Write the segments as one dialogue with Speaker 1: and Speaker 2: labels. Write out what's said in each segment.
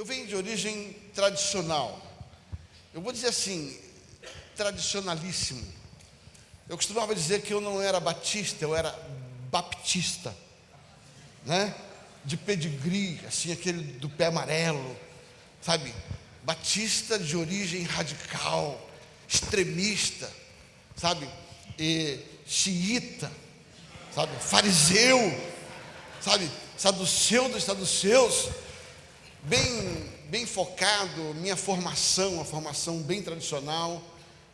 Speaker 1: Eu venho de origem tradicional. Eu vou dizer assim, tradicionalíssimo. Eu costumava dizer que eu não era batista, eu era baptista, né? De pedigree, assim, aquele do pé amarelo, sabe? Batista de origem radical, extremista, sabe? E xiita, sabe? Fariseu, sabe? Saduceu dos saduceus, bem, bem focado, minha formação, uma formação bem tradicional.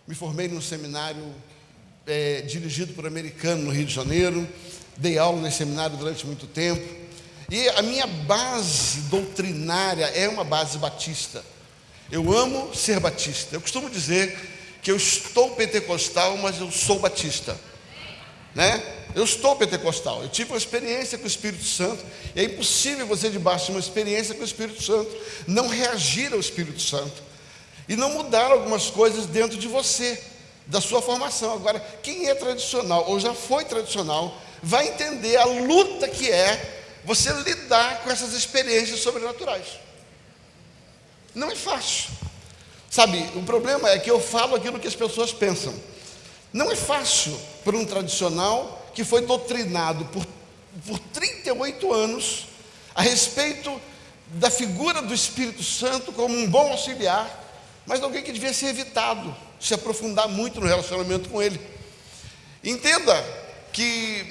Speaker 1: Me formei num seminário é, dirigido por americano no Rio de Janeiro, dei aula nesse seminário durante muito tempo. E a minha base doutrinária é uma base batista. Eu amo ser batista. Eu costumo dizer que eu estou pentecostal, mas eu sou batista. Né? Eu estou pentecostal. Eu tive uma experiência com o Espírito Santo. É impossível você, debaixo de uma experiência com o Espírito Santo, não reagir ao Espírito Santo e não mudar algumas coisas dentro de você da sua formação. Agora, quem é tradicional ou já foi tradicional, vai entender a luta que é você lidar com essas experiências sobrenaturais. Não é fácil. Sabe, o problema é que eu falo aquilo que as pessoas pensam. Não é fácil para um tradicional que foi doutrinado por, por 38 anos a respeito da figura do Espírito Santo como um bom auxiliar, mas alguém que devia ser evitado se aprofundar muito no relacionamento com Ele. Entenda que,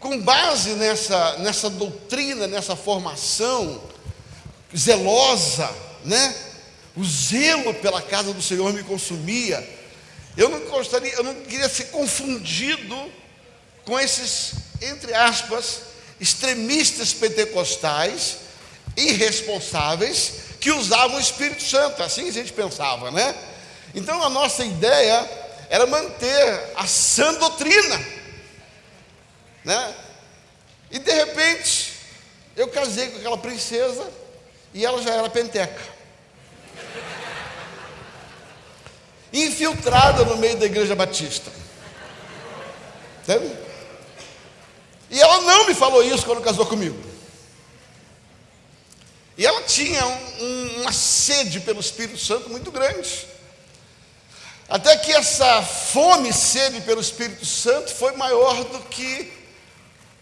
Speaker 1: com base nessa, nessa doutrina, nessa formação zelosa, né? O zelo pela casa do Senhor me consumia. Eu não gostaria, eu não queria ser confundido com esses, entre aspas, extremistas pentecostais, irresponsáveis, que usavam o Espírito Santo. Assim a gente pensava, né? Então a nossa ideia era manter a sã doutrina, né? E de repente eu casei com aquela princesa e ela já era penteca. Infiltrada no meio da igreja batista. Entende? E ela não me falou isso quando casou comigo. E ela tinha um, um, uma sede pelo Espírito Santo muito grande. Até que essa fome e sede pelo Espírito Santo foi maior do que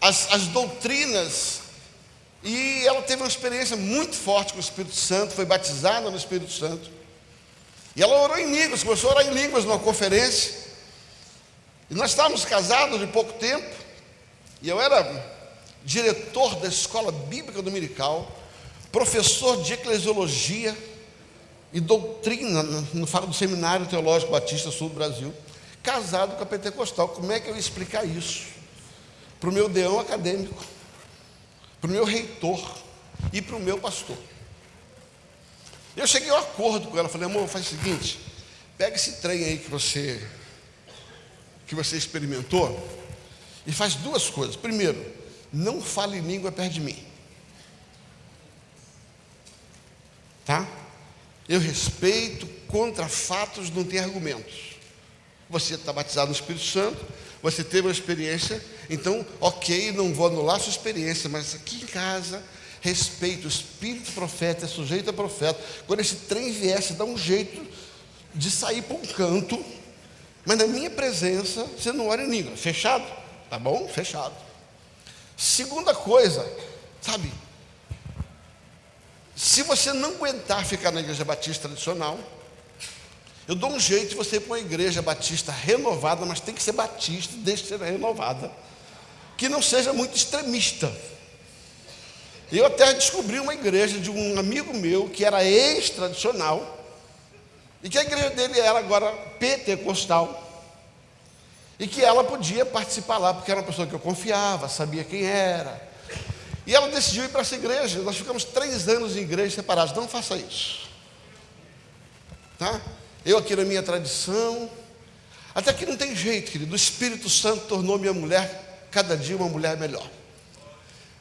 Speaker 1: as, as doutrinas. E ela teve uma experiência muito forte com o Espírito Santo, foi batizada no Espírito Santo. E ela orou em línguas, começou a orar em línguas numa conferência. E nós estávamos casados de pouco tempo. E eu era diretor da escola bíblica dominical, professor de eclesiologia e doutrina no do Seminário Teológico Batista Sul do Brasil, casado com a pentecostal. Como é que eu ia explicar isso? Para o meu deão acadêmico, para o meu reitor e para o meu pastor. Eu cheguei a um acordo com ela, falei, amor, faz o seguinte, pega esse trem aí que você que você experimentou e faz duas coisas. Primeiro, não fale língua perto de mim. Tá? Eu respeito, contra fatos não tem argumentos. Você está batizado no Espírito Santo, você teve uma experiência, então, ok, não vou anular sua experiência, mas aqui em casa, respeito, o Espírito profeta é sujeito a profeta. Quando esse trem viesse, dá um jeito de sair para um canto, mas na minha presença, você não ora em língua. Fechado? Tá bom? Fechado. Segunda coisa, sabe, se você não aguentar ficar na igreja batista tradicional, eu dou um jeito de você ir para uma igreja batista renovada, mas tem que ser batista, deixa de ser renovada, que não seja muito extremista. Eu até descobri uma igreja de um amigo meu que era ex-tradicional, e que a igreja dele era agora pentecostal, e que ela podia participar lá, porque era uma pessoa que eu confiava, sabia quem era, e ela decidiu ir para essa igreja. Nós ficamos três anos em igrejas separadas. Não faça isso. Tá? Eu aqui na minha tradição. Até que não tem jeito, querido. O Espírito Santo tornou minha mulher cada dia uma mulher melhor.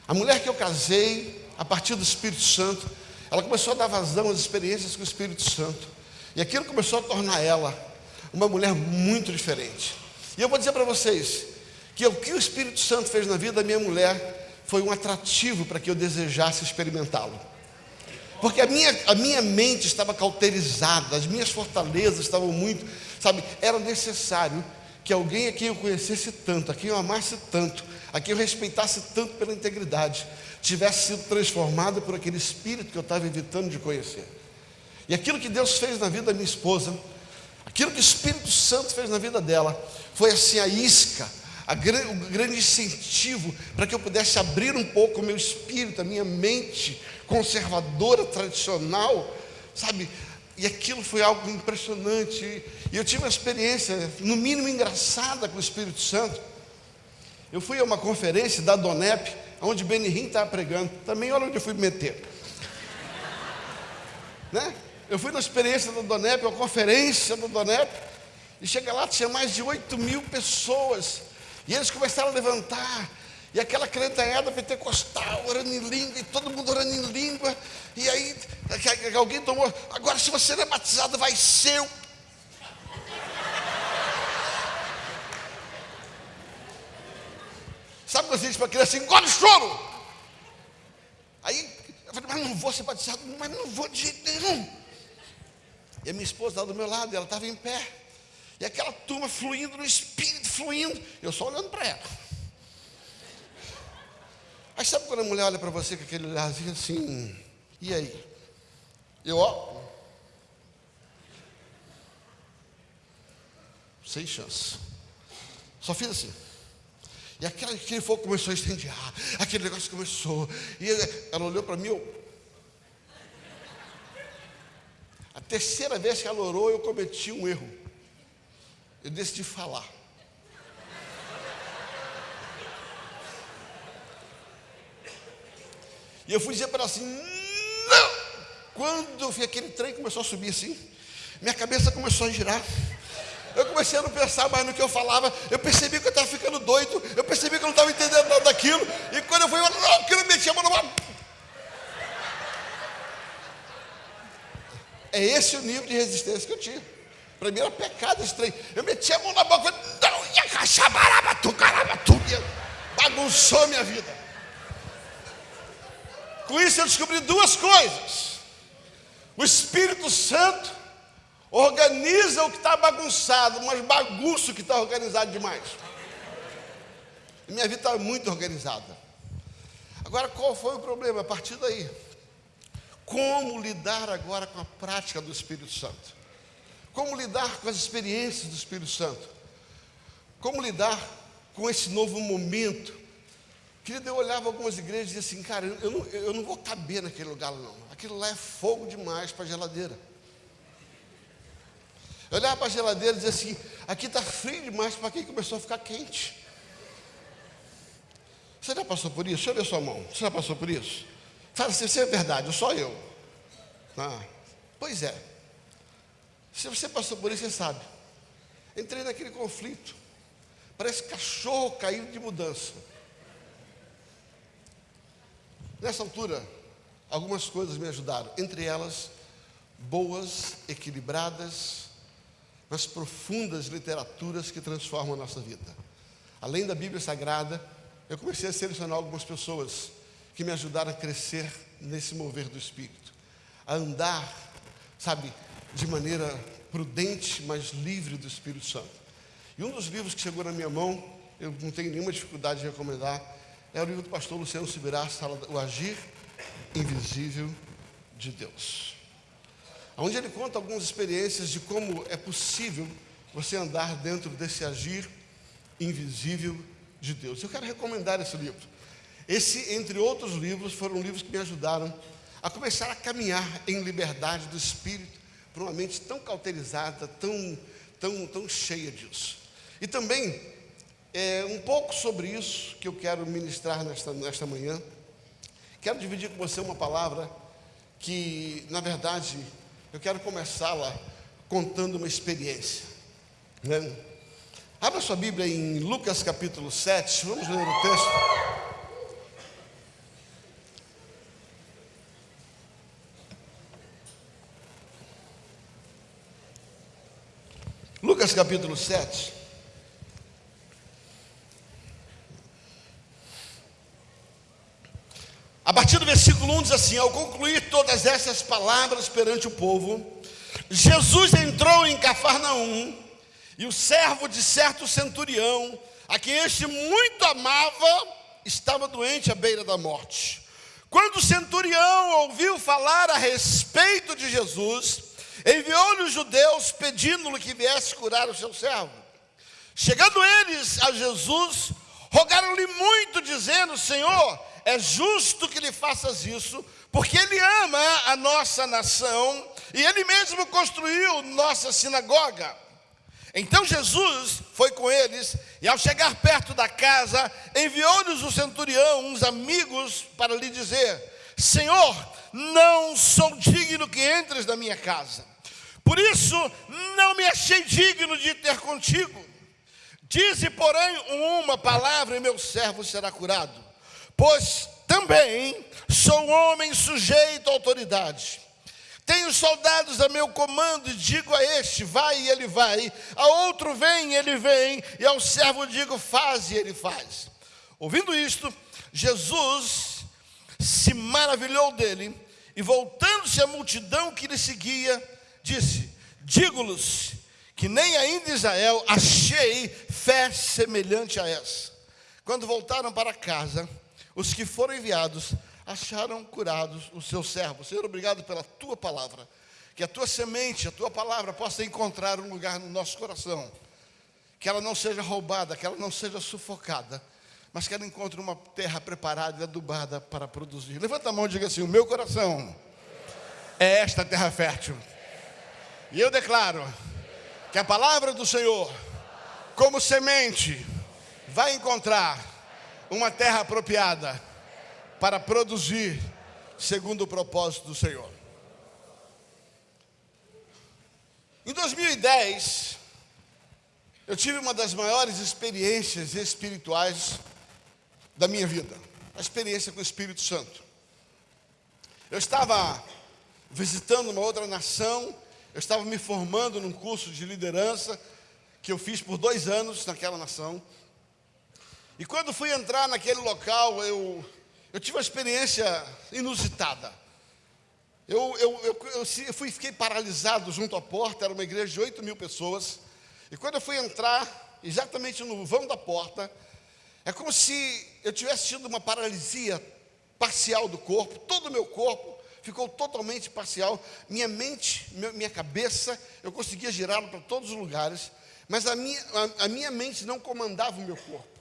Speaker 1: A mulher que eu casei, a partir do Espírito Santo, ela começou a dar vazão às experiências com o Espírito Santo. E aquilo começou a tornar ela uma mulher muito diferente. E eu vou dizer para vocês que o que o Espírito Santo fez na vida da minha mulher foi um atrativo para que eu desejasse experimentá-lo. porque a minha, a minha mente estava cauterizada, as minhas fortalezas estavam muito, sabe, era necessário que alguém a quem eu conhecesse tanto, a quem eu amasse tanto, a quem eu respeitasse tanto pela integridade, tivesse sido transformado por aquele espírito que eu estava evitando de conhecer. E aquilo que Deus fez na vida da minha esposa, aquilo que o Espírito Santo fez na vida dela, foi assim a isca, a, o grande incentivo para que eu pudesse abrir um pouco o meu espírito, a minha mente conservadora, tradicional, sabe? E aquilo foi algo impressionante. E eu tive uma experiência, no mínimo engraçada, com o Espírito Santo. Eu fui a uma conferência da Donep, onde Benihim estava pregando. Também olha onde eu fui me meter. né? Eu fui na experiência da Donep, uma conferência da Donep, e chega lá, tinha mais de 8 mil pessoas. E eles começaram a levantar e aquela cretanhada pentecostal, orando em língua, e todo mundo orando em língua. E aí alguém tomou, agora se você não é batizado, vai ser. Sabe quando você diz para a criança, engole o choro? Aí eu falei, mas não vou ser batizado, mas não vou de jeito nenhum. E a minha esposa estava do meu lado, ela estava em pé. E aquela turma fluindo no espírito, fluindo. Eu só olhando para ela. Aí sabe quando a mulher olha para você com aquele olharzinho assim, e aí? Eu, ó. Sem chance. Só fiz assim. E aquele, aquele fogo começou a incendiar. Aquele negócio começou. E ela olhou para mim. Eu... A terceira vez que ela orou, eu cometi um erro. Eu decidi falar. E eu fui dizer para ela assim: não! Quando eu vi aquele trem começou a subir assim, minha cabeça começou a girar. Eu comecei a não pensar mais no que eu falava. Eu percebi que eu estava ficando doido. Eu percebi que eu não estava entendendo nada daquilo. E quando eu fui, eu não, que eu meti a mão numa. É esse o nível de resistência que eu tinha. Para mim era pecado esse trem. Eu meti a mão na boca, não, ia cachabaraba, tu caraba, tu, bagunçou minha vida. Com isso eu descobri duas coisas. O Espírito Santo organiza o que está bagunçado, mas bagunça o que está organizado demais. Minha vida está muito organizada. Agora, qual foi o problema? A partir daí, como lidar agora com a prática do Espírito Santo? Como lidar com as experiências do Espírito Santo? Como lidar com esse novo momento Querido, eu olhava algumas igrejas e dizia assim, cara, eu não, eu não vou caber naquele lugar não. Aquilo lá é fogo demais para a geladeira. Eu olhava para a geladeira e dizia assim, aqui está frio demais para quem começou a ficar quente. Você já passou por isso? Deixa eu ver sua mão. Você já passou por isso? Fala assim, isso é verdade, só eu. Ah, pois é. Se você passou por isso, você sabe. Entrei naquele conflito. Parece cachorro caído de mudança. Nessa altura, algumas coisas me ajudaram, entre elas, boas, equilibradas, mas profundas literaturas que transformam a nossa vida. Além da Bíblia Sagrada, eu comecei a selecionar algumas pessoas que me ajudaram a crescer nesse mover do Espírito, a andar, sabe, de maneira prudente, mas livre do Espírito Santo. E um dos livros que chegou na minha mão, eu não tenho nenhuma dificuldade de recomendar, é o livro do pastor Luciano Subirá, O Agir Invisível de Deus. Onde ele conta algumas experiências de como é possível você andar dentro desse agir invisível de Deus. Eu quero recomendar esse livro. Esse, entre outros livros, foram livros que me ajudaram a começar a caminhar em liberdade do espírito para uma mente tão cauterizada, tão, tão, tão cheia disso. E também é um pouco sobre isso que eu quero ministrar nesta, nesta manhã. Quero dividir com você uma palavra que, na verdade, eu quero começá-la contando uma experiência. Né? Abra sua Bíblia em Lucas capítulo 7, vamos ler o texto. Lucas capítulo 7. A partir do versículo 1 diz assim: ao concluir todas essas palavras perante o povo, Jesus entrou em Cafarnaum e o servo de certo centurião, a quem este muito amava, estava doente à beira da morte. Quando o centurião ouviu falar a respeito de Jesus, enviou-lhe os judeus pedindo-lhe que viesse curar o seu servo. Chegando eles a Jesus, rogaram-lhe muito, dizendo: Senhor, é justo que lhe faças isso, porque ele ama a nossa nação e ele mesmo construiu nossa sinagoga. Então Jesus foi com eles e, ao chegar perto da casa, enviou-lhes o centurião, uns amigos, para lhe dizer: Senhor, não sou digno que entres na minha casa. Por isso, não me achei digno de ter contigo. Dize, porém, uma palavra e meu servo será curado. Pois também sou homem sujeito à autoridade. Tenho soldados a meu comando e digo a este, vai e ele vai, a outro vem e ele vem, e ao servo digo, faz e ele faz. Ouvindo isto, Jesus se maravilhou dele e voltando-se à multidão que lhe seguia, disse: Digo-lhes que nem ainda Israel achei fé semelhante a essa. Quando voltaram para casa, os que foram enviados acharam curados os seus servos. Senhor, obrigado pela tua palavra. Que a tua semente, a tua palavra possa encontrar um lugar no nosso coração. Que ela não seja roubada, que ela não seja sufocada, mas que ela encontre uma terra preparada e adubada para produzir. Levanta a mão e diga assim: O meu coração é esta terra fértil. E eu declaro que a palavra do Senhor, como semente, vai encontrar uma terra apropriada para produzir segundo o propósito do Senhor. Em 2010, eu tive uma das maiores experiências espirituais da minha vida, a experiência com o Espírito Santo. Eu estava visitando uma outra nação, eu estava me formando num curso de liderança que eu fiz por dois anos naquela nação. E quando fui entrar naquele local, eu, eu tive uma experiência inusitada. Eu, eu, eu, eu, fui, fiquei paralisado junto à porta, era uma igreja de 8 mil pessoas. E quando eu fui entrar, exatamente no vão da porta, é como se eu tivesse tido uma paralisia parcial do corpo, todo o meu corpo ficou totalmente parcial. Minha mente, minha cabeça, eu conseguia girá-lo para todos os lugares, mas a minha, a, a minha mente não comandava o meu corpo.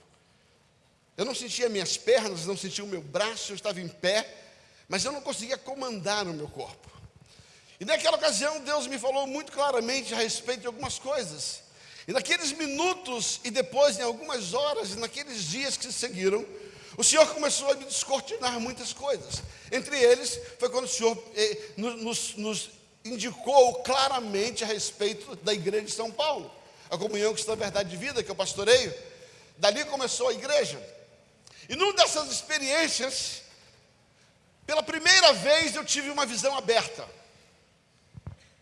Speaker 1: Eu não sentia minhas pernas, não sentia o meu braço, eu estava em pé, mas eu não conseguia comandar o meu corpo. E naquela ocasião, Deus me falou muito claramente a respeito de algumas coisas. E naqueles minutos, e depois, em algumas horas, e naqueles dias que se seguiram, o Senhor começou a me descortinar muitas coisas. Entre eles, foi quando o Senhor eh, nos, nos indicou claramente a respeito da igreja de São Paulo, a comunhão que está na verdade de vida, que eu pastoreio. Dali começou a igreja. E numa dessas experiências, pela primeira vez eu tive uma visão aberta.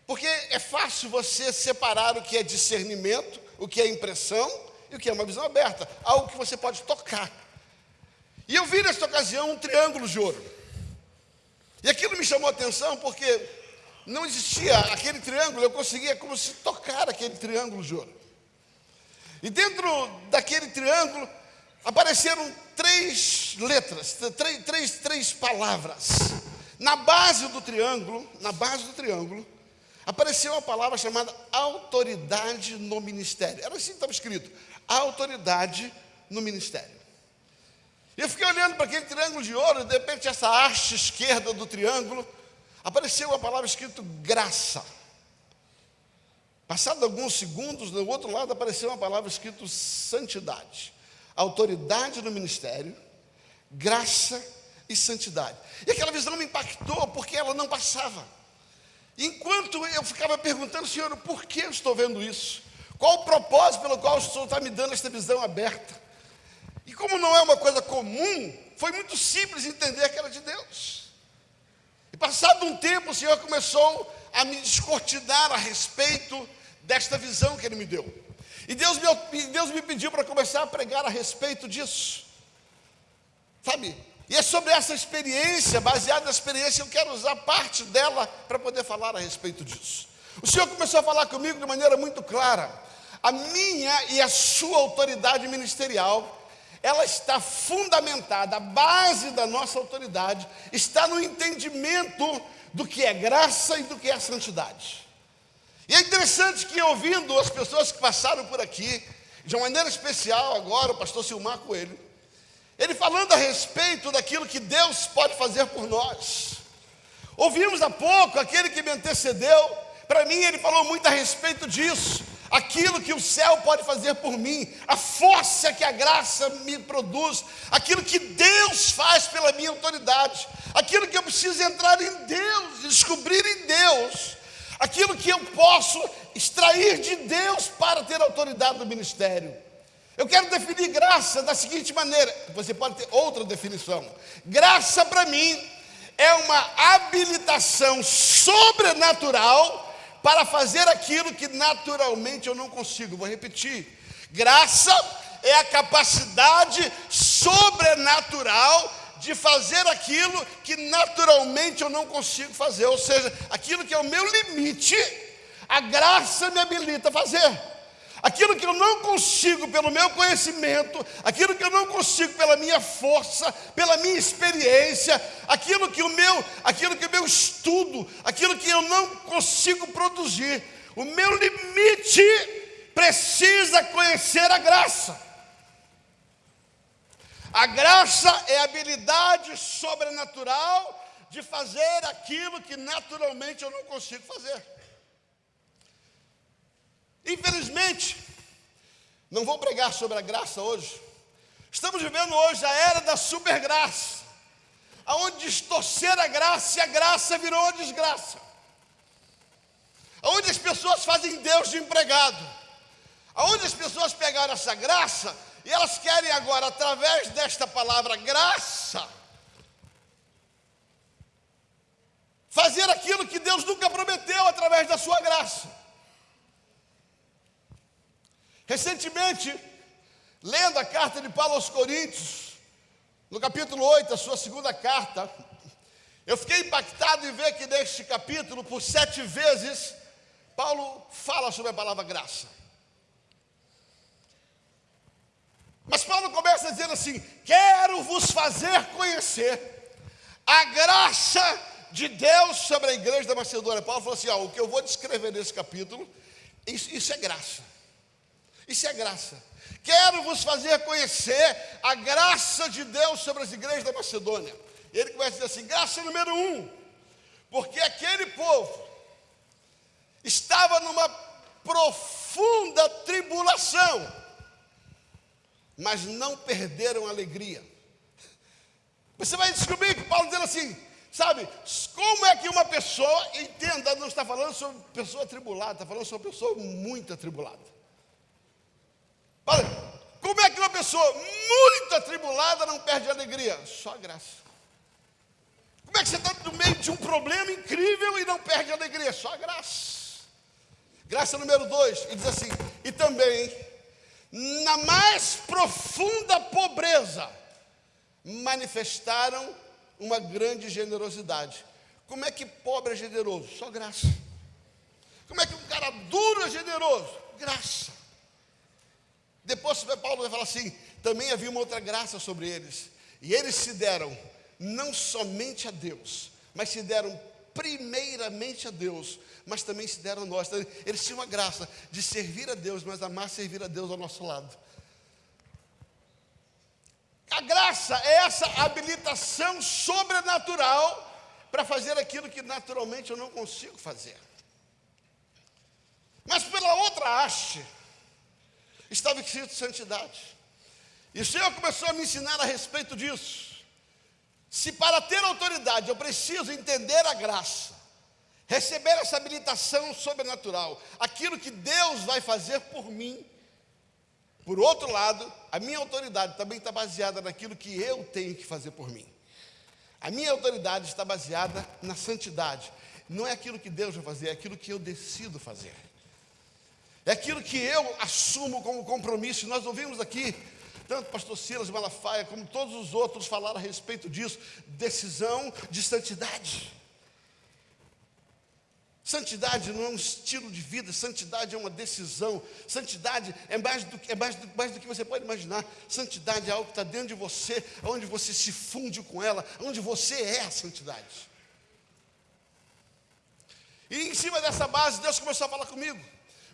Speaker 1: Porque é fácil você separar o que é discernimento, o que é impressão e o que é uma visão aberta, algo que você pode tocar. E eu vi nesta ocasião um triângulo de ouro. E aquilo me chamou a atenção porque não existia aquele triângulo, eu conseguia como se tocar aquele triângulo de ouro. E dentro daquele triângulo apareceram três letras, três, três, três palavras. Na base do triângulo, na base do triângulo, apareceu uma palavra chamada autoridade no ministério. Era assim que estava escrito: autoridade no ministério. E eu fiquei olhando para aquele triângulo de ouro, e de repente, essa haste esquerda do triângulo, apareceu uma palavra escrita graça. Passado alguns segundos, do outro lado apareceu uma palavra escrita santidade autoridade no ministério, graça e santidade. E aquela visão me impactou porque ela não passava. Enquanto eu ficava perguntando, Senhor, por que eu estou vendo isso? Qual o propósito pelo qual o Senhor está me dando esta visão aberta? E como não é uma coisa comum, foi muito simples entender que era de Deus. E passado um tempo, o Senhor começou a me descortinar a respeito desta visão que Ele me deu. E Deus me, Deus me pediu para começar a pregar a respeito disso. Sabe? E é sobre essa experiência, baseada na experiência, eu quero usar parte dela para poder falar a respeito disso. O Senhor começou a falar comigo de maneira muito clara. A minha e a sua autoridade ministerial, ela está fundamentada, a base da nossa autoridade está no entendimento do que é graça e do que é santidade. E é interessante que ouvindo as pessoas que passaram por aqui, de uma maneira especial agora, o pastor Silmar Coelho, ele falando a respeito daquilo que Deus pode fazer por nós. Ouvimos há pouco aquele que me antecedeu, para mim ele falou muito a respeito disso, aquilo que o céu pode fazer por mim, a força que a graça me produz, aquilo que Deus faz pela minha autoridade, aquilo que eu preciso entrar em Deus, descobrir em Deus, aquilo que eu posso extrair de Deus para ter autoridade no ministério. Eu quero definir graça da seguinte maneira: você pode ter outra definição. Graça para mim é uma habilitação sobrenatural para fazer aquilo que naturalmente eu não consigo. Vou repetir: graça é a capacidade sobrenatural de fazer aquilo que naturalmente eu não consigo fazer, ou seja, aquilo que é o meu limite, a graça me habilita a fazer. Aquilo que eu não consigo pelo meu conhecimento, aquilo que eu não consigo pela minha força, pela minha experiência, aquilo que o meu, aquilo que o meu estudo, aquilo que eu não consigo produzir, o meu limite precisa conhecer a graça. A graça é a habilidade sobrenatural de fazer aquilo que naturalmente eu não consigo fazer. Infelizmente, não vou pregar sobre a graça hoje. Estamos vivendo hoje a era da supergraça, aonde distorcer a graça e a graça virou desgraça. Aonde as pessoas fazem Deus de empregado. Aonde as pessoas pegaram essa graça e elas querem agora, através desta palavra graça, fazer aquilo que Deus nunca prometeu através da sua graça. Recentemente, lendo a carta de Paulo aos Coríntios, no capítulo 8, a sua segunda carta, eu fiquei impactado em ver que neste capítulo, por sete vezes, Paulo fala sobre a palavra graça. Mas Paulo começa dizendo assim: Quero vos fazer conhecer a graça de Deus sobre a igreja da Macedônia. Paulo falou assim: ó, O que eu vou descrever nesse capítulo, isso, isso é graça. Isso é graça. Quero vos fazer conhecer a graça de Deus sobre as igrejas da Macedônia. E ele começa a dizer assim: graça número um, porque aquele povo estava numa profunda tribulação, mas não perderam a alegria. Você vai descobrir que Paulo dizendo assim, sabe, como é que uma pessoa, entenda, não está falando sobre pessoa tribulada, está falando sobre pessoa muito atribulada. Como é que uma pessoa muito atribulada não perde a alegria? Só graça. Como é que você está no meio de um problema incrível e não perde a alegria? Só graça. Graça número dois, e diz assim: e também, na mais profunda pobreza, manifestaram uma grande generosidade. Como é que pobre é generoso? Só graça. Como é que um cara duro é generoso? Graça. Depois Paulo vai falar assim: também havia uma outra graça sobre eles. E eles se deram não somente a Deus, mas se deram primeiramente a Deus, mas também se deram a nós. Então, eles tinham a graça de servir a Deus, mas amar servir a Deus ao nosso lado. A graça é essa habilitação sobrenatural para fazer aquilo que naturalmente eu não consigo fazer. Mas pela outra haste, estava escrito santidade. E o Senhor começou a me ensinar a respeito disso. Se para ter autoridade eu preciso entender a graça, receber essa habilitação sobrenatural, aquilo que Deus vai fazer por mim, por outro lado, a minha autoridade também está baseada naquilo que eu tenho que fazer por mim. A minha autoridade está baseada na santidade. Não é aquilo que Deus vai fazer, é aquilo que eu decido fazer. É aquilo que eu assumo como compromisso. Nós ouvimos aqui tanto o pastor Silas Malafaia como todos os outros falaram a respeito disso, decisão de santidade. Santidade não é um estilo de vida, santidade é uma decisão, santidade é mais do, é mais do, mais do que você pode imaginar. Santidade é algo que está dentro de você, onde você se funde com ela, onde você é a santidade. E em cima dessa base, Deus começou a falar comigo.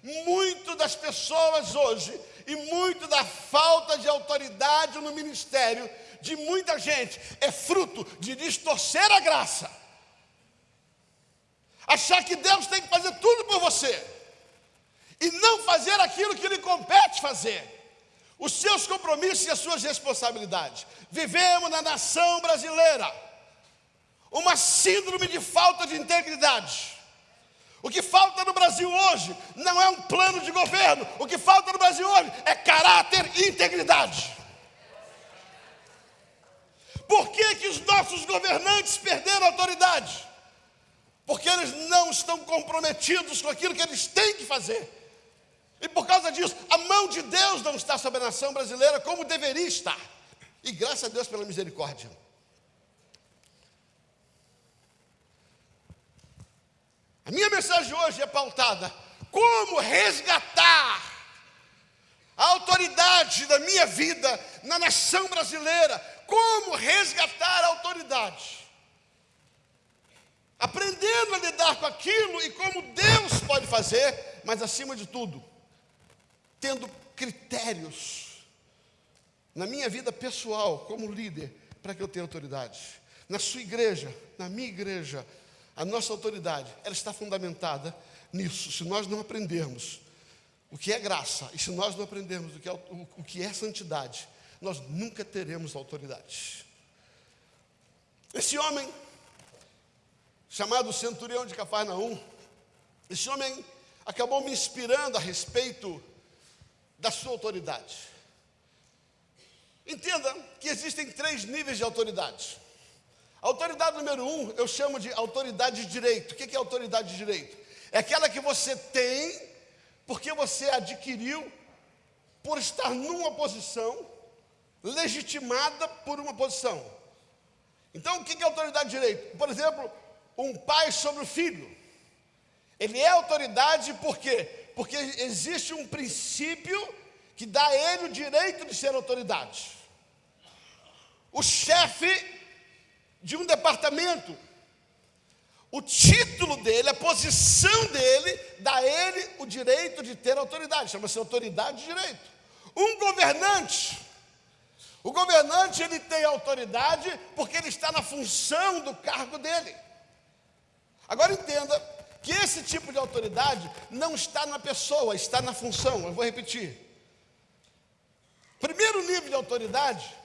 Speaker 1: Muito das pessoas hoje, e muito da falta de autoridade no ministério de muita gente, é fruto de distorcer a graça achar que Deus tem que fazer tudo por você e não fazer aquilo que lhe compete fazer, os seus compromissos e as suas responsabilidades. Vivemos na nação brasileira uma síndrome de falta de integridade. O que falta no Brasil hoje não é um plano de governo, o que falta no Brasil hoje é caráter e integridade. Por que, que os nossos governantes perderam a autoridade? porque eles não estão comprometidos com aquilo que eles têm que fazer. E por causa disso, a mão de Deus não está sobre a nação brasileira como deveria estar. E graças a Deus pela misericórdia. A minha mensagem hoje é pautada: como resgatar a autoridade da minha vida na nação brasileira? Como resgatar a autoridade? aprendendo a lidar com aquilo e como Deus pode fazer, mas acima de tudo, tendo critérios na minha vida pessoal, como líder, para que eu tenha autoridade. Na sua igreja, na minha igreja, a nossa autoridade, ela está fundamentada nisso. Se nós não aprendermos o que é graça, e se nós não aprendermos o que é, o, o que é santidade, nós nunca teremos autoridade. Esse homem chamado centurião de Cafarnaum. Esse homem acabou me inspirando a respeito da sua autoridade. Entenda que existem três níveis de autoridade. Autoridade número um, eu chamo de autoridade de direito. O que é autoridade de direito? É aquela que você tem porque você adquiriu por estar numa posição legitimada por uma posição. Então, o que é autoridade de direito? Por exemplo, um pai sobre o filho. Ele é autoridade por quê? Porque existe um princípio que dá a ele o direito de ser autoridade. O chefe de um departamento, o título dele, a posição dele, dá a ele o direito de ter autoridade, chama-se autoridade de direito. Um governante, o governante ele tem autoridade porque ele está na função do cargo dele. Agora entenda que esse tipo de autoridade não está na pessoa, está na função. Eu vou repetir. Primeiro nível de autoridade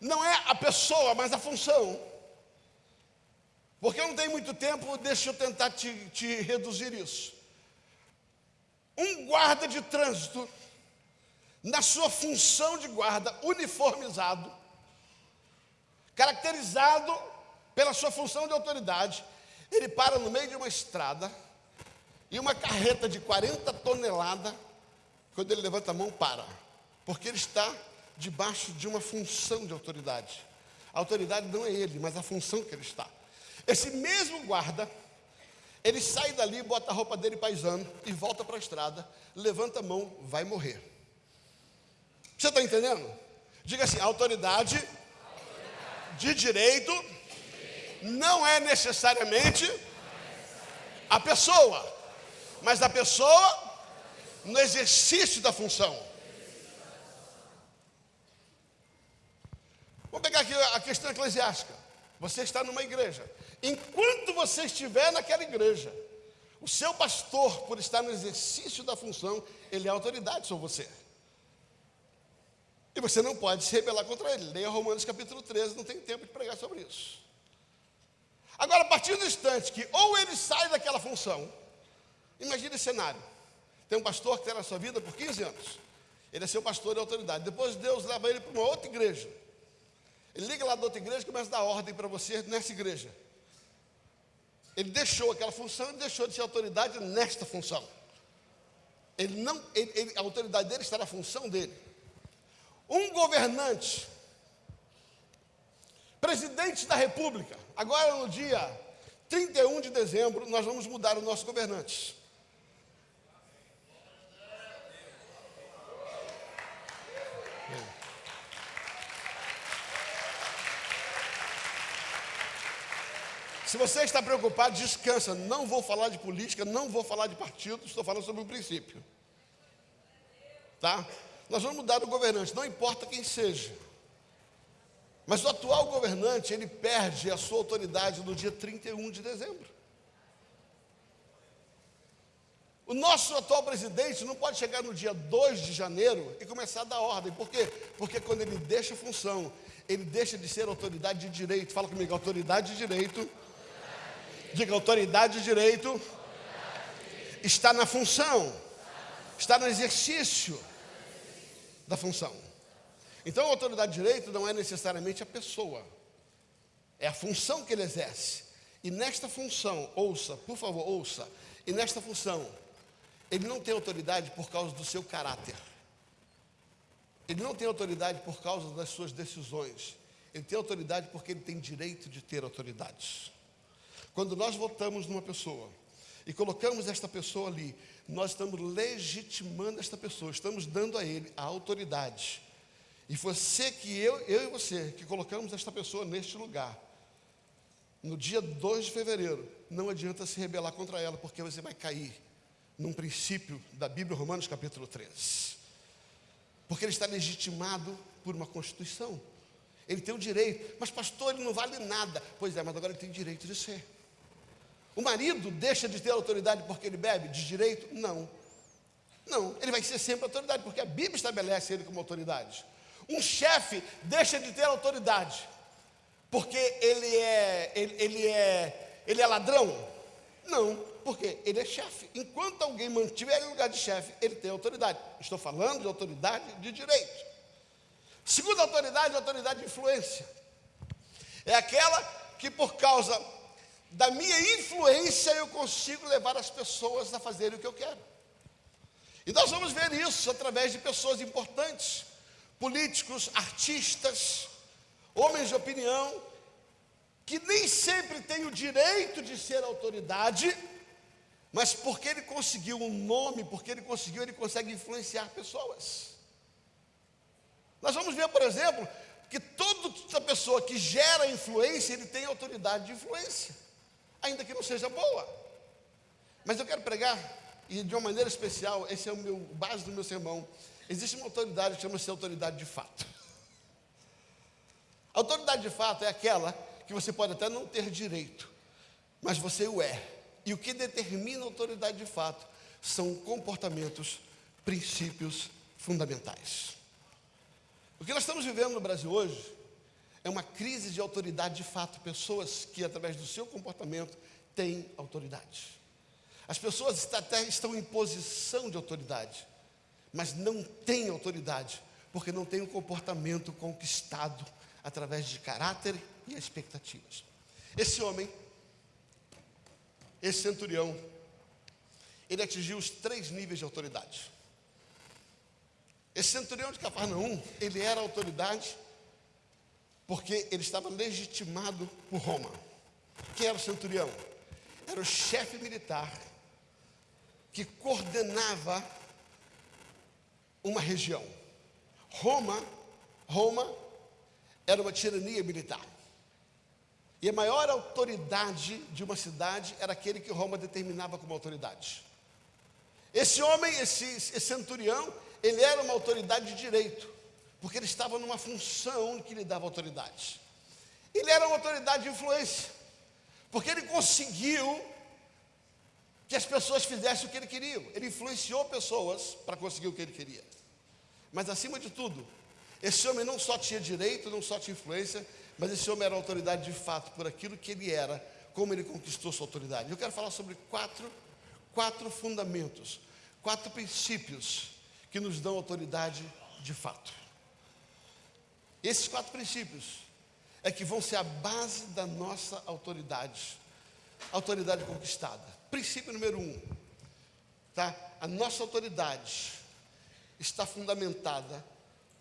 Speaker 1: não é a pessoa, mas a função. Porque eu não tenho muito tempo, deixa eu tentar te, te reduzir isso. Um guarda de trânsito, na sua função de guarda, uniformizado, caracterizado pela sua função de autoridade, ele para no meio de uma estrada e uma carreta de 40 toneladas, quando ele levanta a mão, para, porque ele está debaixo de uma função de autoridade. A autoridade não é ele, mas a função que ele está. Esse mesmo guarda, ele sai dali, bota a roupa dele paisano e volta para a estrada, levanta a mão, vai morrer. Você está entendendo? Diga assim: autoridade, autoridade. de direito não é necessariamente a pessoa, mas a pessoa no exercício da função. Vamos pegar aqui a questão eclesiástica. Você está numa igreja. Enquanto você estiver naquela igreja, o seu pastor, por estar no exercício da função, ele é autoridade sobre você. E você não pode se rebelar contra ele. Leia Romanos capítulo 13, não tem tempo de pregar sobre isso. Agora, a partir do instante que ou ele sai daquela função, imagine esse cenário. Tem um pastor que tem na sua vida por 15 anos. Ele é seu pastor de autoridade. Depois Deus leva ele para uma outra igreja. Ele liga lá da outra igreja e começa a dar ordem para você nessa igreja. Ele deixou aquela função e deixou de ser autoridade nesta função. Ele não, ele, ele, a autoridade dele está na função dele. um governante, presidente da República, agora no dia 31 de dezembro, nós vamos mudar o nosso governante. Se você está preocupado, descansa. Não vou falar de política, não vou falar de partido, estou falando sobre um princípio. Tá? Nós vamos mudar o governante, não importa quem seja. Mas o atual governante, ele perde a sua autoridade no dia 31 de dezembro. O nosso atual presidente não pode chegar no dia 2 de janeiro e começar a dar ordem. Por quê? Porque quando ele deixa a função, ele deixa de ser autoridade de direito. Fala comigo, autoridade de direito. Diga, autoridade de direito está na função, está no exercício da função. Então, a autoridade de direito não é necessariamente a pessoa, é a função que ele exerce. E nesta função, ouça, por favor, ouça, e nesta função, ele não tem autoridade por causa do seu caráter. Ele não tem autoridade por causa das suas decisões. Ele tem autoridade porque ele tem direito de ter autoridade. Quando nós votamos numa pessoa e colocamos esta pessoa ali, nós estamos legitimando esta pessoa, estamos dando a ele a autoridade e você que eu, eu e você, que colocamos esta pessoa neste lugar, no dia 2 de fevereiro, não adianta se rebelar contra ela, porque você vai cair num princípio da Bíblia, Romanos capítulo 3. Porque ele está legitimado por uma Constituição. Ele tem o direito, mas pastor, ele não vale nada. Pois é, mas agora ele tem direito de ser. O marido deixa de ter autoridade porque ele bebe? De direito? Não. Não, ele vai ser sempre autoridade, porque a Bíblia estabelece ele como autoridade. Um chefe deixa de ter autoridade porque ele é, ele, ele é, ele é ladrão? Não, porque ele é chefe. Enquanto alguém mantiver ele no lugar de chefe, ele tem autoridade. Estou falando de autoridade de direito. Segunda autoridade, autoridade de influência. É aquela que por causa da minha influência eu consigo levar as pessoas a fazerem o que eu quero. E nós vamos ver isso através de pessoas importantes políticos, artistas, homens de opinião, que nem sempre têm o direito de ser autoridade, mas porque ele conseguiu um nome, porque ele conseguiu, ele consegue influenciar pessoas. Nós vamos ver, por exemplo, que toda pessoa que gera influência, ele tem autoridade de influência, ainda que não seja boa. Mas eu quero pregar, e de uma maneira especial, esse é o meu base do meu sermão, Existe uma autoridade que chama-se autoridade de fato. A autoridade de fato é aquela que você pode até não ter direito, mas você o é. E o que determina a autoridade de fato são comportamentos, princípios fundamentais. O que nós estamos vivendo no Brasil hoje é uma crise de autoridade de fato, pessoas que através do seu comportamento têm autoridade. As pessoas até estão em posição de autoridade, mas não tem autoridade, porque não tem um comportamento conquistado através de caráter e expectativas. Esse homem, esse centurião, ele atingiu os três níveis de autoridade. Esse centurião de Cafarnaum, ele era autoridade porque ele estava legitimado por Roma. Quem era o centurião? Era o chefe militar que coordenava uma região. Roma, Roma era uma tirania militar. E a maior autoridade de uma cidade era aquele que Roma determinava como autoridade. Esse homem, esse, esse centurião, ele era uma autoridade de direito, porque ele estava numa função que lhe dava autoridade. Ele era uma autoridade de influência, porque ele conseguiu que as pessoas fizessem o que ele queria. Ele influenciou pessoas para conseguir o que ele queria. Mas acima de tudo, esse homem não só tinha direito, não só tinha influência, mas esse homem era autoridade de fato por aquilo que ele era, como ele conquistou sua autoridade. Eu quero falar sobre quatro, quatro fundamentos, quatro princípios que nos dão autoridade de fato. Esses quatro princípios é que vão ser a base da nossa autoridade, autoridade conquistada. Princípio número um, tá? A nossa autoridade está fundamentada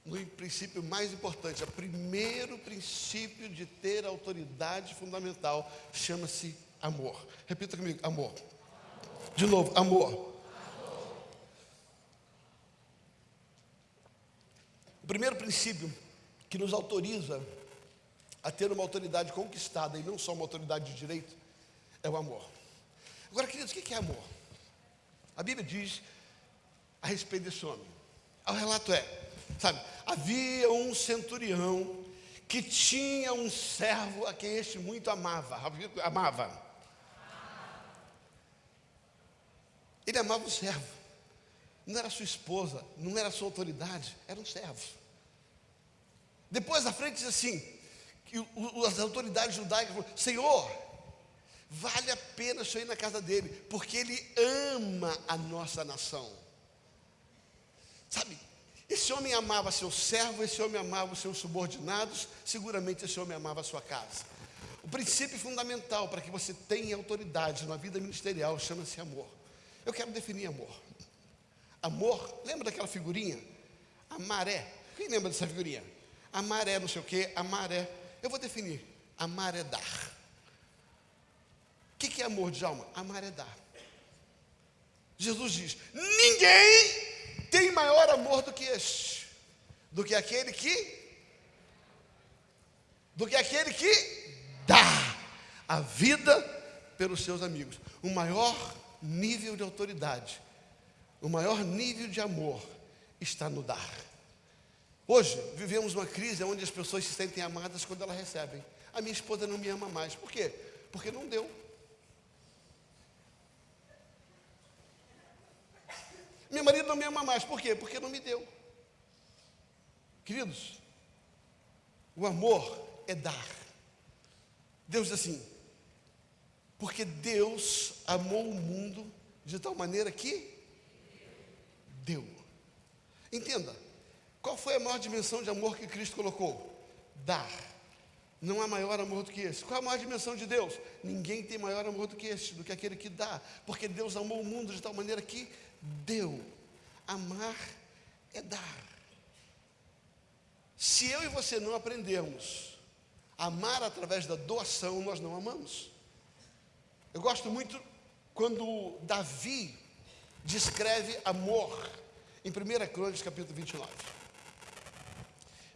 Speaker 1: no princípio mais importante, o primeiro princípio de ter autoridade fundamental chama-se amor. Repita comigo: amor. De novo, amor. O primeiro princípio que nos autoriza a ter uma autoridade conquistada e não só uma autoridade de direito é o amor. Agora, queridos, o que é amor? A Bíblia diz a respeito desse homem. O relato é, sabe, havia um centurião que tinha um servo a quem este muito amava. Amava. Ele amava o servo. Não era sua esposa, não era sua autoridade, era um servo. Depois à frente diz assim: as autoridades judaicas falaram, Senhor, vale a pena o senhor ir na casa dele, porque ele ama a nossa nação. Sabe, esse homem amava seu servo, esse homem amava os seus subordinados, seguramente esse homem amava a sua casa. O princípio fundamental para que você tenha autoridade na vida ministerial chama-se amor. Eu quero definir amor. Amor, lembra daquela figurinha? A maré. Quem lembra dessa figurinha? A maré, não sei o quê, a maré. Eu vou definir. Amar é dar. O que, que é amor, Djalma? Amar é dar. Jesus diz: ninguém tem maior amor do que este, do que aquele que, do que aquele que dá a vida pelos seus amigos. O maior nível de autoridade, o maior nível de amor está no dar. Hoje vivemos uma crise onde as pessoas se sentem amadas quando elas recebem. A minha esposa não me ama mais. Por quê? Porque não deu. Meu marido não me ama mais. Por quê? Porque não me deu. Queridos, o amor é dar. Deus diz assim: porque Deus amou o mundo de tal maneira que deu. Entenda, qual foi a maior dimensão de amor que Cristo colocou? Dar. Não há maior amor do que esse. Qual a maior dimensão de Deus? Ninguém tem maior amor do que este, do que aquele que dá. Porque Deus amou o mundo de tal maneira que deu. Amar é dar. Se eu e você não aprendermos a amar através da doação, nós não amamos. Eu gosto muito quando Davi descreve amor em 1 Crônicas capítulo 29.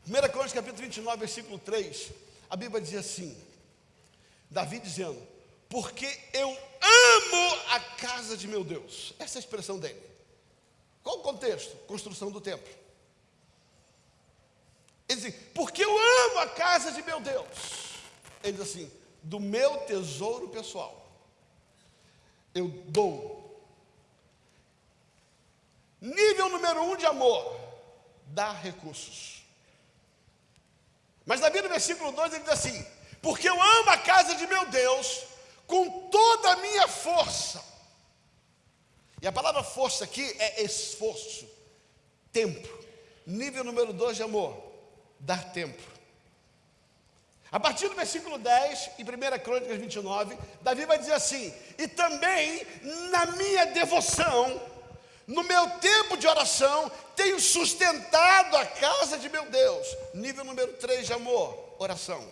Speaker 1: 1 Crônicas capítulo 29, versículo 3, a Bíblia diz assim: Davi dizendo, porque eu amo a casa de meu Deus. Essa é a expressão dele. Qual o contexto? Construção do templo. Ele diz, porque eu amo a casa de meu Deus. Ele diz assim, do meu tesouro pessoal eu dou. Nível número um de amor, dar recursos. Mas Bíblia, no versículo 2, ele diz assim: Porque eu amo a casa de meu Deus com toda a minha força. E a palavra força aqui é esforço, tempo. Nível número 2 de amor, dar tempo. A partir do versículo 10, em 1 Crônicas 29, Davi vai dizer assim: E também na minha devoção, no meu tempo de oração, tenho sustentado a casa de meu Deus. Nível número 3 de amor, oração.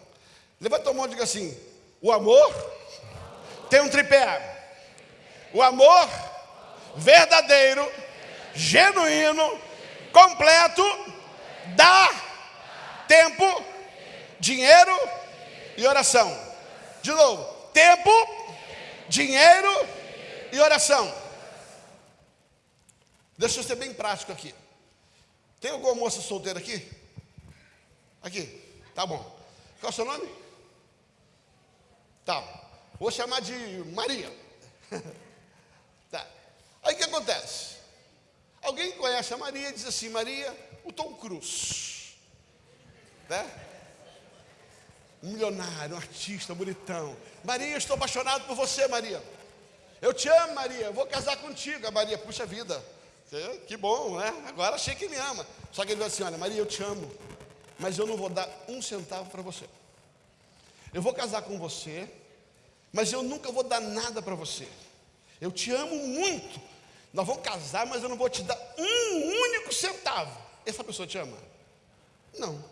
Speaker 1: Levanta a mão e diga assim: O amor tem um tripé. O amor verdadeiro, genuíno, completo, dá tempo dinheiro e oração. De novo, tempo, dinheiro e oração. Deixa eu ser bem prático aqui. Tem alguma moça solteira aqui? Aqui, tá bom. Qual é o seu nome? Tá. Vou chamar de Maria. tá. Aí o que acontece? Alguém conhece a Maria e diz assim: Maria, o Tom Cruz. Né? um milionário, um artista bonitão. Maria, estou apaixonado por você, Maria. Eu te amo, Maria. Vou casar contigo. A Maria, puxa vida. Que bom, né? Agora achei que me ama. Só que ele vai assim: Olha, Maria, eu te amo, mas eu não vou dar um centavo para você. Eu vou casar com você, mas eu nunca vou dar nada para você. Eu te amo muito. Nós vamos casar, mas eu não vou te dar um único centavo. Essa pessoa te ama? Não.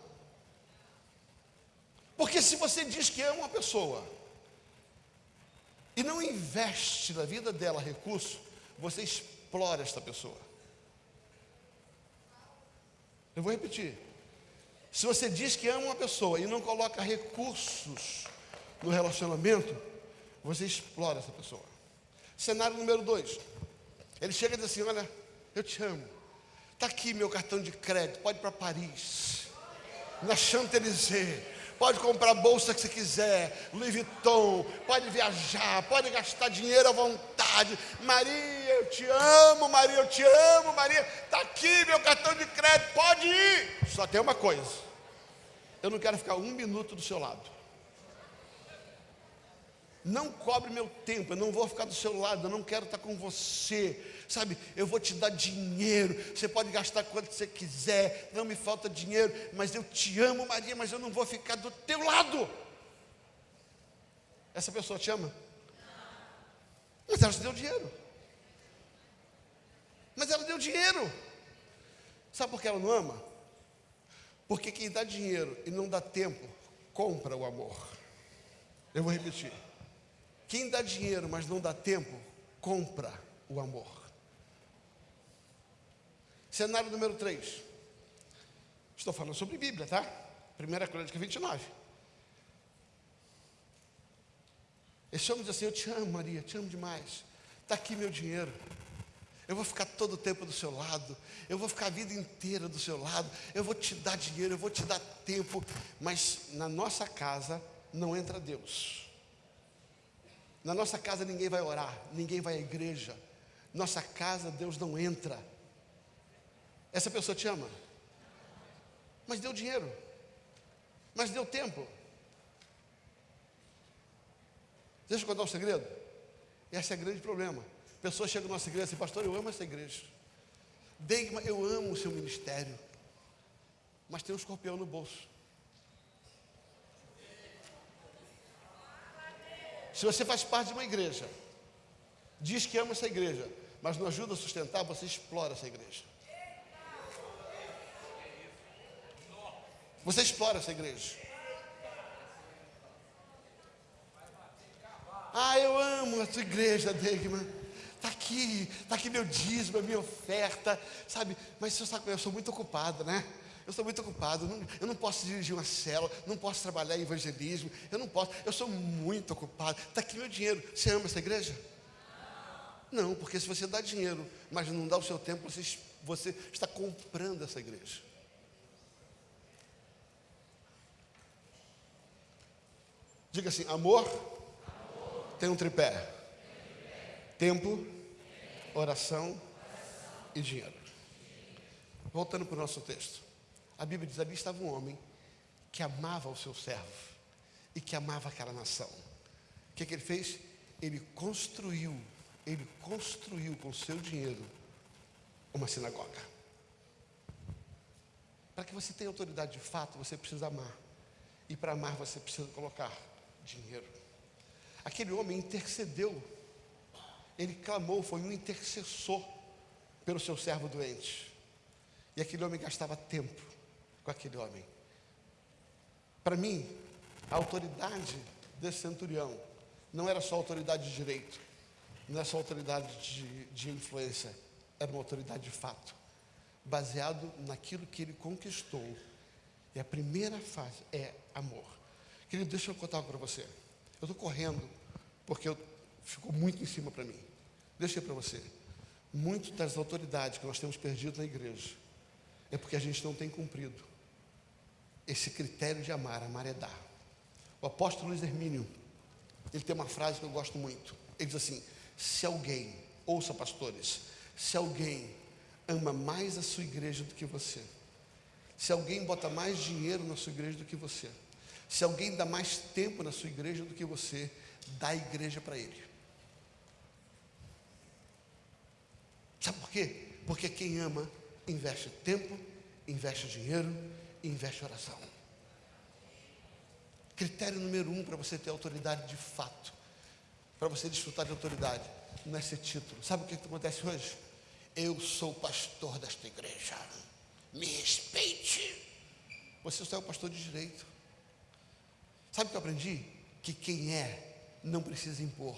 Speaker 1: Porque se você diz que ama uma pessoa e não investe na vida dela recurso, você explora esta pessoa. Eu vou repetir. Se você diz que ama uma pessoa e não coloca recursos no relacionamento, você explora essa pessoa. Cenário número dois. Ele chega e diz assim: Olha, eu te amo. Está aqui meu cartão de crédito. Pode ir para Paris, na Champs-Élysées. Pode comprar a bolsa que você quiser, Louis Vuitton. Pode viajar, pode gastar dinheiro à vontade. Maria, eu te amo. Maria, eu te amo. Maria, está aqui meu cartão de crédito. Pode ir. Só tem uma coisa eu não quero ficar um minuto do seu lado. Não cobre meu tempo, eu não vou ficar do seu lado, eu não quero estar com você. Sabe, eu vou te dar dinheiro, você pode gastar quanto você quiser, não me falta dinheiro, mas eu te amo, Maria, mas eu não vou ficar do teu lado. Essa pessoa te ama? Mas ela te deu dinheiro. Mas ela deu dinheiro. Sabe por que ela não ama? Porque quem dá dinheiro e não dá tempo, compra o amor. Eu vou repetir. Quem dá dinheiro, mas não dá tempo, compra o amor. Cenário número 3. Estou falando sobre Bíblia, tá? Primeira Crônica 29. Esse homem diz assim: Eu te amo, Maria, te amo demais. Está aqui meu dinheiro. Eu vou ficar todo o tempo do seu lado, eu vou ficar a vida inteira do seu lado, eu vou te dar dinheiro, eu vou te dar tempo, mas na nossa casa não entra Deus. Na nossa casa ninguém vai orar, ninguém vai à igreja. Nossa casa Deus não entra. Essa pessoa te ama, mas deu dinheiro, mas deu tempo. Deixa eu contar um segredo. Esse é o grande problema. Pessoas chegam na nossa igreja e dizem, pastor, eu amo essa igreja. Deigma, eu amo o seu ministério. Mas tem um escorpião no bolso. Se você faz parte de uma igreja, diz que ama essa igreja, mas não ajuda a sustentar, você explora essa igreja. Você explora essa igreja. Ah, eu amo a sua igreja, Degma. Está aqui, está aqui meu dízimo, minha oferta, sabe? Mas eu sou muito ocupado, né? Eu sou muito ocupado, eu não posso dirigir uma célula, não posso trabalhar em evangelismo, eu não posso, eu sou muito ocupado. Está aqui meu dinheiro. Você ama essa igreja? Não, porque se você dá dinheiro, mas não dá o seu tempo, você, você está comprando essa igreja. Diga assim: amor, amor. tem um tripé. Tem um tripé. Tempo, oração e dinheiro. Voltando para o nosso texto. A Bíblia diz: ali estava um homem que amava o seu servo e que amava aquela nação. O que, que ele fez? Ele construiu, ele construiu com seu dinheiro uma sinagoga. Para que você tenha autoridade de fato, você precisa amar. E para amar, você precisa colocar dinheiro. Aquele homem intercedeu ele clamou, foi um intercessor pelo seu servo doente. E aquele homem gastava tempo com aquele homem. Para mim, a autoridade desse centurião não era só autoridade de direito, não era só autoridade de, de influência, era uma autoridade de fato, baseado naquilo que ele conquistou. E a primeira fase é amor. Querido, deixa eu contar para você. Eu estou correndo, porque eu, ficou muito em cima para mim. Deixa eu para você. Muito das autoridades que nós temos perdido na igreja é porque a gente não tem cumprido esse critério de amar, amar é dar. O apóstolo Luiz Hermínio, ele tem uma frase que eu gosto muito. Ele diz assim: se alguém, ouça pastores, se alguém ama mais a sua igreja do que você, se alguém bota mais dinheiro na sua igreja do que você, se alguém dá mais tempo na sua igreja do que você, dá a igreja para ele. Sabe por quê? Porque quem ama investe tempo, investe dinheiro, investe oração. Critério número um para você ter autoridade de fato, para você desfrutar de autoridade, não é ser título. Sabe o que, que acontece hoje? Eu sou pastor desta igreja. Me respeite. você só é o pastor de direito. Sabe o que eu aprendi? Que quem é não precisa impor,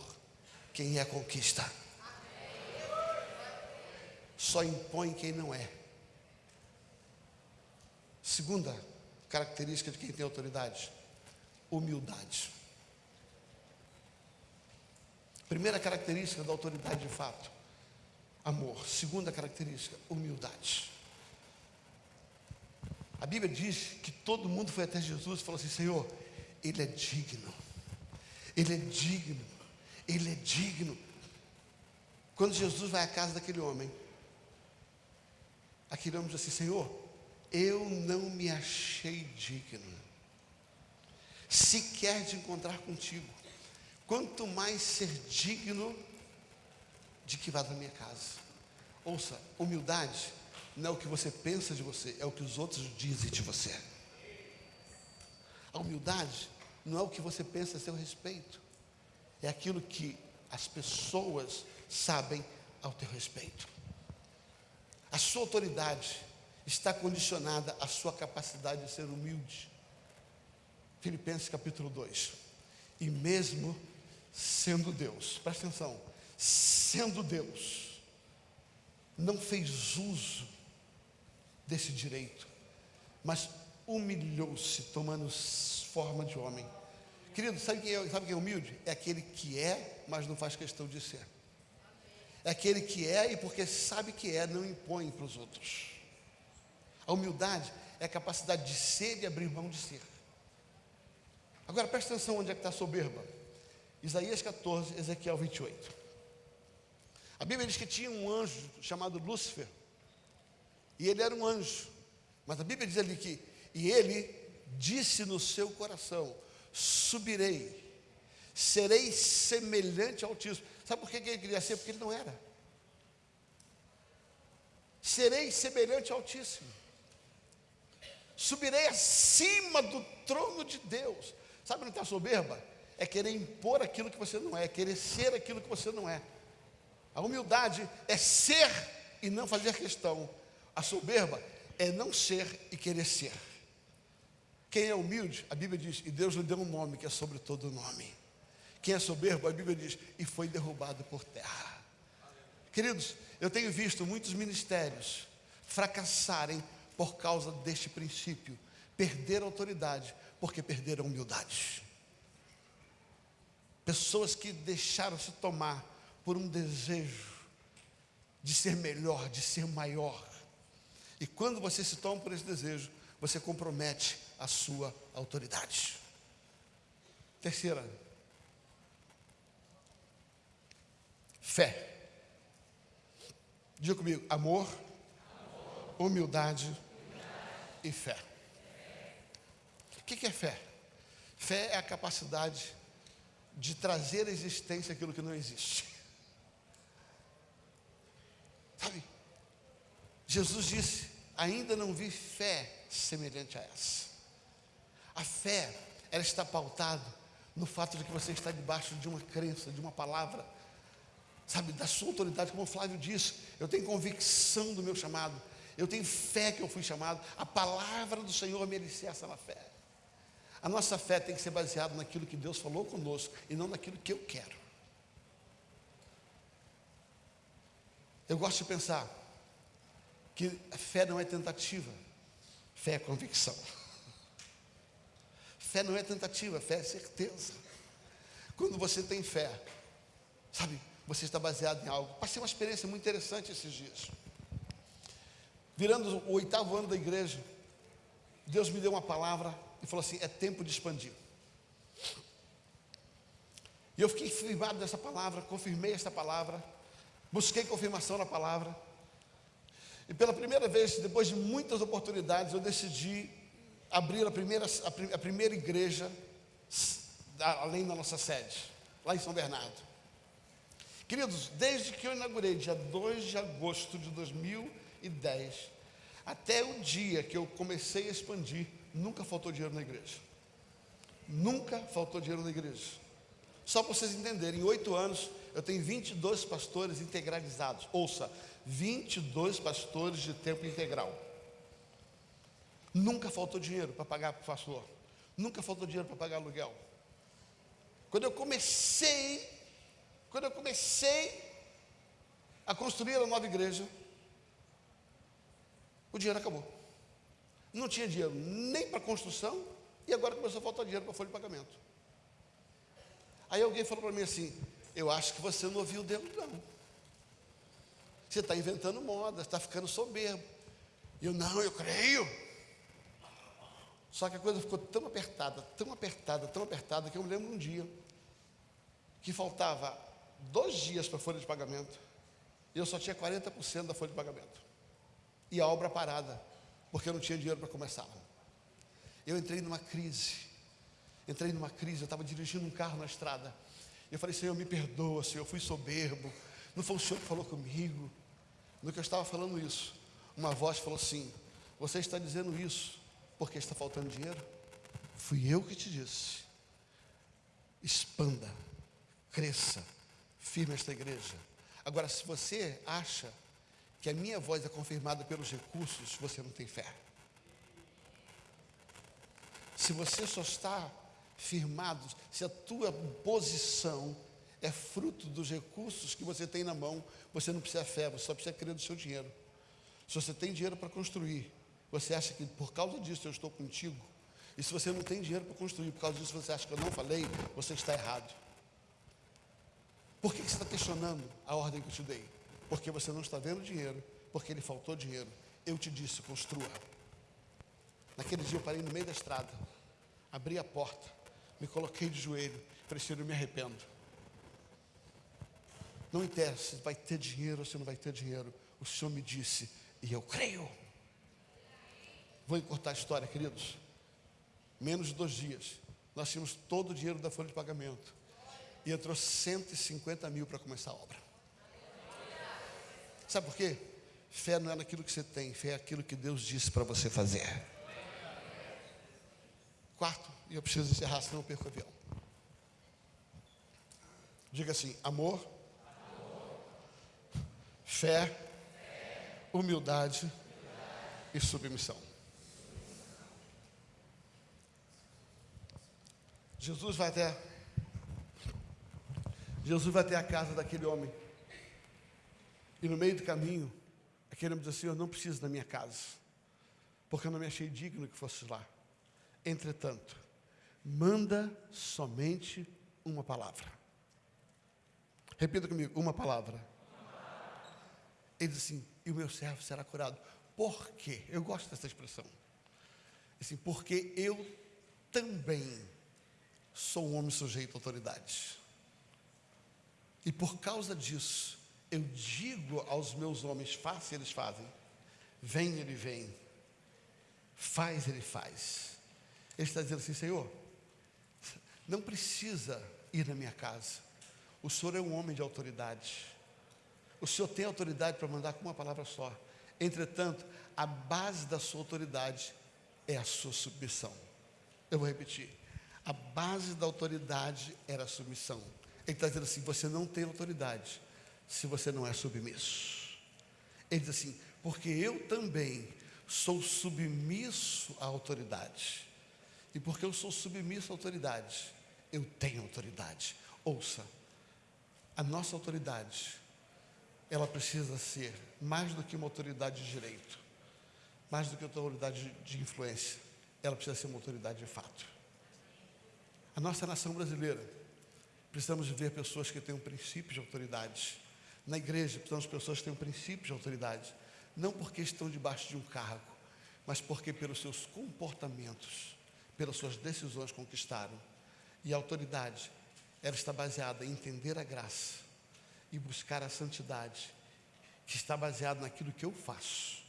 Speaker 1: quem é conquista. Só impõe quem não é. Segunda característica de quem tem autoridade: humildade. Primeira característica da autoridade de fato: amor. Segunda característica: humildade. A Bíblia diz que todo mundo foi até Jesus e falou assim: Senhor, Ele é digno, Ele é digno, Ele é digno. Quando Jesus vai à casa daquele homem, aquele homem diz assim: Senhor, eu não me achei digno, sequer de encontrar contigo, quanto mais ser digno de que vá da minha casa. Ouça, humildade não é o que você pensa de você, é o que os outros dizem de você. A humildade não é o que você pensa a seu respeito, é aquilo que as pessoas sabem ao teu respeito. A sua autoridade está condicionada à sua capacidade de ser humilde. Filipenses capítulo 2. E mesmo sendo Deus, presta atenção, sendo Deus, não fez uso desse direito, mas humilhou-se, tomando forma de homem. Querido, sabe quem, é, sabe quem é humilde? É aquele que é, mas não faz questão de ser. É aquele que é e porque sabe que é, não impõe para os outros. A humildade é a capacidade de ser e abrir mão de ser. Agora presta atenção onde é que está a soberba. Isaías 14, Ezequiel 28. A Bíblia diz que tinha um anjo chamado Lúcifer, e ele era um anjo. Mas a Bíblia diz ali que, e ele disse no seu coração: Subirei, serei semelhante ao Altíssimo. Sabe por que ele queria ser? Porque ele não era. Serei semelhante ao Altíssimo. Subirei acima do trono de Deus. Sabe onde está a soberba? É querer impor aquilo que você não é, é querer ser aquilo que você não é. A humildade é ser e não fazer questão. A soberba é não ser e querer ser. Quem é humilde, a Bíblia diz, e Deus lhe deu um nome que é sobre todo nome. Quem é soberbo, a Bíblia diz, e foi derrubado por terra. Queridos, eu tenho visto muitos ministérios fracassarem por causa deste princípio, perder a autoridade, porque perderam humildade. Pessoas que deixaram-se tomar por um desejo de ser melhor, de ser maior, e quando você se toma por esse desejo, você compromete a sua autoridade. Terceira, fé. Diga comigo: amor, amor. Humildade, e fé. O que é fé? Fé é a capacidade de trazer à existência aquilo que não existe. Sabe? Jesus disse: Ainda não vi fé semelhante a essa. A fé, ela está pautada no fato de que você está debaixo de uma crença, de uma palavra, sabe, da sua autoridade, como o Flávio disse. Eu tenho convicção do meu chamado, eu tenho fé que eu fui chamado. A palavra do Senhor me alicerça na fé. A nossa fé tem que ser baseada naquilo que Deus falou conosco e não naquilo que eu quero. Eu gosto de pensar, que fé não é tentativa, fé é convicção. Fé não é tentativa, fé é certeza. Quando você tem fé, sabe, você está baseado em algo. Passei uma experiência muito interessante esses dias. Virando o oitavo ano da igreja, Deus me deu uma palavra e falou assim: é tempo de expandir. E eu fiquei firmado dessa palavra, confirmei essa palavra, busquei confirmação na palavra. E pela primeira vez, depois de muitas oportunidades, eu decidi abrir a primeira, a, primeira igreja além da nossa sede, lá em São Bernardo. Queridos, desde que eu inaugurei, dia 2 de agosto de 2010, até o dia que eu comecei a expandir, nunca faltou dinheiro na igreja. Nunca faltou dinheiro na igreja. Só para vocês entenderem, em oito anos eu tenho 22 pastores integralizados. Ouça, 22 pastores de tempo integral. Nunca faltou dinheiro para pagar para o pastor. Nunca faltou dinheiro para pagar aluguel. Quando eu comecei, quando eu comecei a construir a nova igreja, o dinheiro acabou. Não tinha dinheiro nem para construção e agora começou a faltar dinheiro para folha de pagamento. Aí alguém falou para mim assim: Eu acho que você não ouviu Deus, não. Você está inventando moda, está ficando soberbo. E eu, não, eu creio. Só que a coisa ficou tão apertada, tão apertada, tão apertada, que eu me lembro um dia que faltava dois dias para a folha de pagamento e eu só tinha 40% da folha de pagamento. E a obra parada, porque eu não tinha dinheiro para começar. Eu entrei numa crise. Entrei numa crise, eu estava dirigindo um carro na estrada. Eu falei, Senhor, me perdoa, Senhor, eu fui soberbo. Não foi o Senhor que falou comigo. No que eu estava falando isso, uma voz falou assim: Você está dizendo isso porque está faltando dinheiro? Fui eu que te disse. Expanda, cresça, firme esta igreja. Agora, se você acha que a minha voz é confirmada pelos recursos, você não tem fé. Se você só está firmado, se a tua posição é fruto dos recursos que você tem na mão, você não precisa fé, você só precisa crer no seu dinheiro. Se você tem dinheiro para construir, você acha que por causa disso eu estou contigo, e se você não tem dinheiro para construir, por causa disso você acha que eu não falei, você está errado. Por que você está questionando a ordem que eu te dei? Porque você não está vendo dinheiro, porque lhe faltou dinheiro. Eu te disse, construa. Naquele dia eu parei no meio da estrada, abri a porta, me coloquei de joelho, falei, Senhor, eu me arrependo. Não interessa se vai ter dinheiro ou se não vai ter dinheiro. O Senhor me disse, e eu creio. Vou encurtar a história, queridos. Menos de dois dias, nós tínhamos todo o dinheiro da folha de pagamento. E entrou 150 mil para começar a obra. Sabe por quê? Fé não é naquilo que você tem, fé é aquilo que Deus disse para você fazer. Quarto, e eu preciso encerrar, senão eu perco o avião. Diga assim: amor, amor. Fé, fé, humildade, humildade e submissão. Jesus vai até Jesus vai até a casa daquele homem. E no meio do caminho, aquele homem diz assim: Eu não preciso da minha casa, porque eu não me achei digno que fosse lá. Entretanto, manda somente uma palavra. Repita comigo: uma palavra. Ele diz assim: E o meu servo será curado. Por quê? Eu gosto dessa expressão. Assim, porque eu também sou um homem sujeito à autoridade. E por causa disso, eu digo aos meus homens: faça, eles fazem. Vem, ele vem. Faz, ele faz. Ele está dizendo assim: Senhor, não precisa ir na minha casa. O Senhor é um homem de autoridade. O Senhor tem autoridade para mandar com uma palavra só. Entretanto, a base da sua autoridade é a sua submissão. Eu vou repetir. A base da autoridade era a submissão. Ele está dizendo assim: você não tem autoridade se você não é submisso. Ele diz assim: porque eu também sou submisso à autoridade. E porque eu sou submisso à autoridade, eu tenho autoridade. Ouça, a nossa autoridade, ela precisa ser mais do que uma autoridade de direito, mais do que uma autoridade de influência, ela precisa ser uma autoridade de fato. A nossa nação brasileira, Precisamos ver pessoas que tenham princípios de autoridade. Na igreja, precisamos de pessoas que tenham princípios de autoridade. Não porque estão debaixo de um cargo, mas porque pelos seus comportamentos, pelas suas decisões conquistaram. E a autoridade, ela está baseada em entender a graça e buscar a santidade, que está baseada naquilo que eu faço,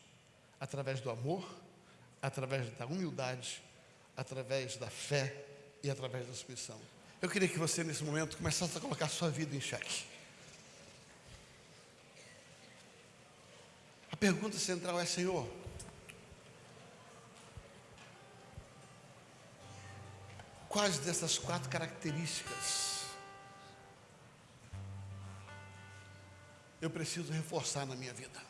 Speaker 1: através do amor, através da humildade, através da fé e através da submissão. Eu queria que você, nesse momento, começasse a colocar sua vida em xeque. Pergunta central é: Senhor, quais dessas quatro características eu preciso reforçar na minha vida?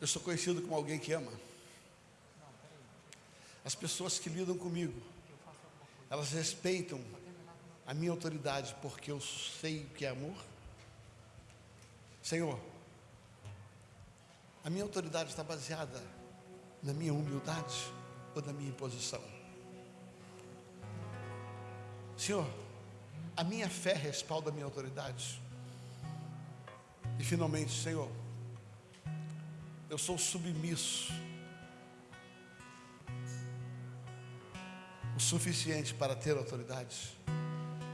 Speaker 1: Eu sou conhecido como alguém que ama. As pessoas que lidam comigo, elas respeitam a minha autoridade porque eu sei o que é amor. Senhor, a minha autoridade está baseada na minha humildade ou na minha imposição? Senhor, a minha fé respalda a minha autoridade. E finalmente, Senhor, eu sou submisso o suficiente para ter autoridade,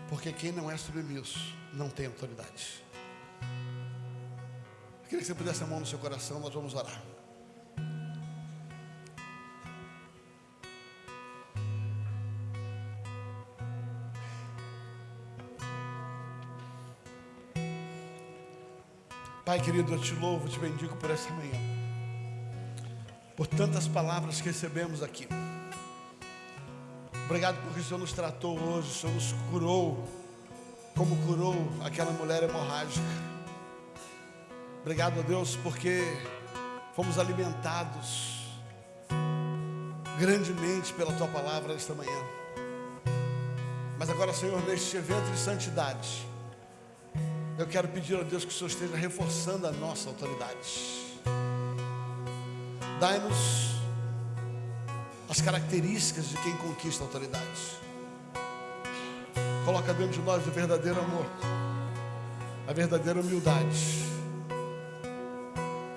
Speaker 1: porque quem não é submisso não tem autoridade. Queria que você pudesse a mão no seu coração, nós vamos orar. Pai querido, eu te louvo, te bendigo por essa manhã, por tantas palavras que recebemos aqui. Obrigado porque o Senhor nos tratou hoje, o Senhor nos curou, como curou aquela mulher hemorrágica. Obrigado a Deus porque fomos alimentados grandemente pela tua palavra esta manhã. Mas agora, Senhor, neste evento de santidade, eu quero pedir a Deus que o Senhor esteja reforçando a nossa autoridade. Dai-nos as características de quem conquista a autoridade. Coloca dentro de nós o verdadeiro amor, a verdadeira humildade,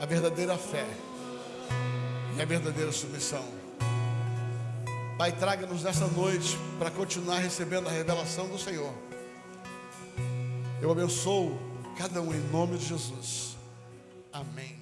Speaker 1: verdadeira fé e a verdadeira submissão. Pai, traga-nos nessa noite para continuar recebendo a revelação do Senhor eu abençoo cada um em nome de Jesus. Amém.